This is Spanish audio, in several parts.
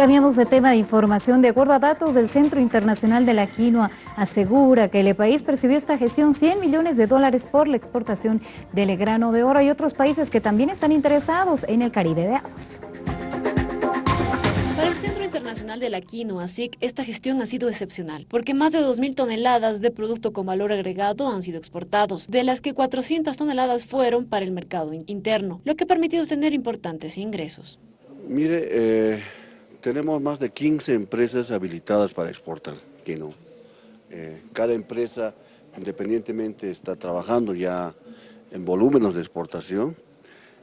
Cambiamos de tema de información. De acuerdo a datos del Centro Internacional de la Quinoa, asegura que el país percibió esta gestión 100 millones de dólares por la exportación del grano de oro. Hay otros países que también están interesados en el Caribe de Agos. Para el Centro Internacional de la Quinoa, SIC, esta gestión ha sido excepcional, porque más de 2.000 toneladas de producto con valor agregado han sido exportados, de las que 400 toneladas fueron para el mercado interno, lo que ha permitido tener importantes ingresos. Mire, eh, tenemos más de 15 empresas habilitadas para exportar quinoa. Eh, cada empresa independientemente está trabajando ya en volúmenes de exportación.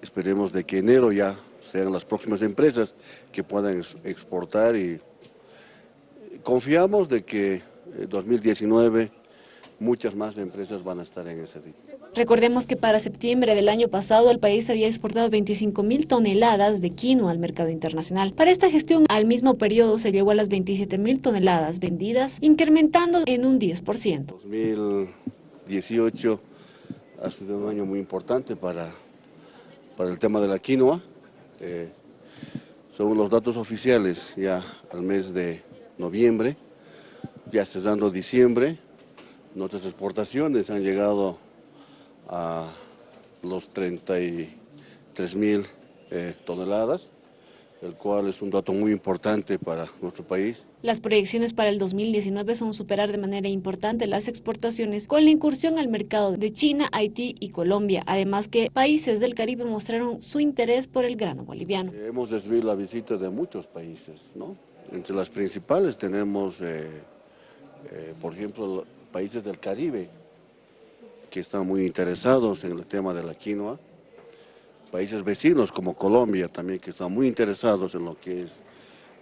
Esperemos de que enero ya sean las próximas empresas que puedan exportar y confiamos de que 2019 eh, muchas más empresas van a estar en ese sitio. Recordemos que para septiembre del año pasado el país había exportado 25 mil toneladas de quinoa al mercado internacional. Para esta gestión, al mismo periodo se llegó a las 27 mil toneladas vendidas, incrementando en un 10%. 2018 ha sido un año muy importante para, para el tema de la quinoa. Eh, según los datos oficiales, ya al mes de noviembre, ya cesando diciembre, Nuestras exportaciones han llegado a los 33 mil eh, toneladas, el cual es un dato muy importante para nuestro país. Las proyecciones para el 2019 son superar de manera importante las exportaciones con la incursión al mercado de China, Haití y Colombia, además que países del Caribe mostraron su interés por el grano boliviano. Hemos recibido la visita de muchos países, ¿no? Entre las principales tenemos, eh, eh, por ejemplo, países del Caribe que están muy interesados en el tema de la quinoa, países vecinos como Colombia también que están muy interesados en lo que es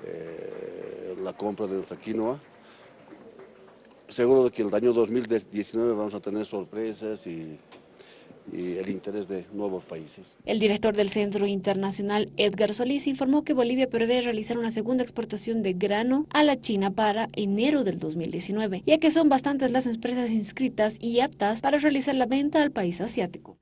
eh, la compra de nuestra quinoa. Seguro que el año 2019 vamos a tener sorpresas y y el interés de nuevos países. El director del Centro Internacional, Edgar Solís, informó que Bolivia prevé realizar una segunda exportación de grano a la China para enero del 2019, ya que son bastantes las empresas inscritas y aptas para realizar la venta al país asiático.